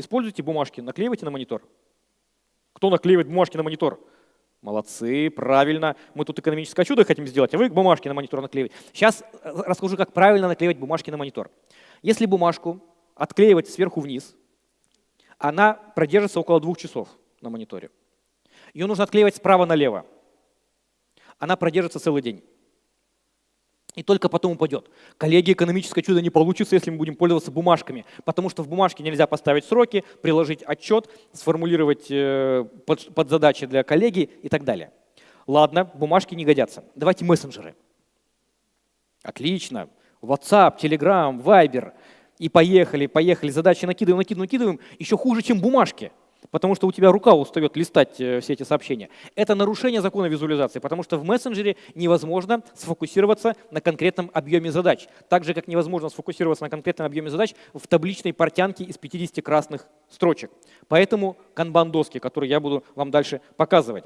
Используйте бумажки, наклеивайте на монитор. Кто наклеивает бумажки на монитор? Молодцы, правильно. Мы тут экономическое чудо хотим сделать, а вы бумажки на монитор наклеиваете. Сейчас э, расскажу, как правильно наклеивать бумажки на монитор. Если бумажку отклеивать сверху вниз, она продержится около двух часов на мониторе. Ее нужно отклеивать справа налево. Она продержится целый день. И только потом упадет. Коллеги, экономическое чудо не получится, если мы будем пользоваться бумажками, потому что в бумажке нельзя поставить сроки, приложить отчет, сформулировать э, под, под задачи для коллеги и так далее. Ладно, бумажки не годятся. Давайте мессенджеры. Отлично. WhatsApp, Telegram, Viber. И поехали, поехали. Задачи накидываем, накидываем, накидываем. Еще хуже, чем бумажки потому что у тебя рука устает листать э, все эти сообщения. Это нарушение закона визуализации, потому что в мессенджере невозможно сфокусироваться на конкретном объеме задач, так же, как невозможно сфокусироваться на конкретном объеме задач в табличной портянке из 50 красных строчек. Поэтому канбан-доски, которые я буду вам дальше показывать.